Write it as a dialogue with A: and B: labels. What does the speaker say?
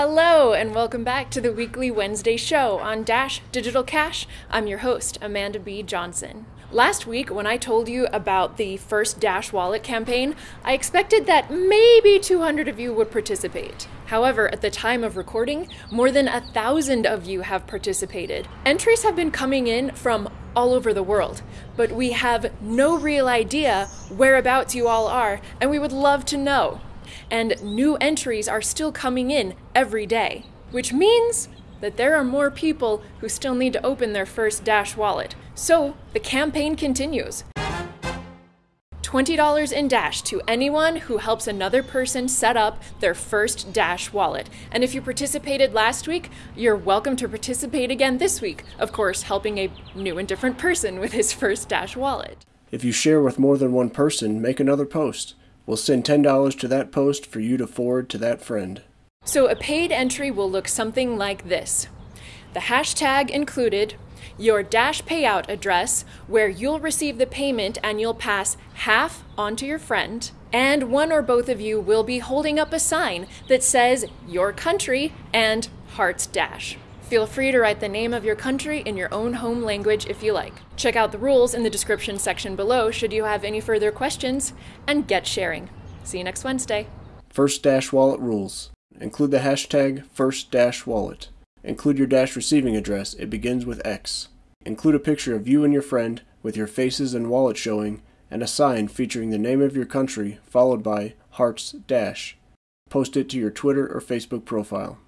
A: Hello, and welcome back to the weekly Wednesday show on Dash Digital Cash. I'm your host, Amanda B. Johnson. Last week, when I told you about the first Dash Wallet campaign, I expected that maybe 200 of you would participate. However, at the time of recording, more than a thousand of you have participated. Entries have been coming in from all over the world, but we have no real idea whereabouts you all are, and we would love to know. And new entries are still coming in every day, which means that there are more people who still need to open their first Dash wallet. So the campaign continues. $20 in Dash to anyone who helps another person set up their first Dash wallet. And if you participated last week, you're welcome to participate again this week, of course, helping a new and different person with his first Dash wallet.
B: If you share with more than one person, make another post. We'll send $10 to that post for you to forward to that friend.
A: So a paid entry will look something like this. The hashtag included, your Dash payout address, where you'll receive the payment and you'll pass half on to your friend, and one or both of you will be holding up a sign that says your country and Hearts Dash. Feel free to write the name of your country in your own home language if you like. Check out the rules in the description section below should you have any further questions, and get sharing. See you next Wednesday.
B: First Dash Wallet rules. Include the hashtag first dash wallet. Include your dash receiving address. It begins with X. Include a picture of you and your friend with your faces and wallet showing and a sign featuring the name of your country followed by Hearts Dash. Post it to your Twitter or Facebook profile.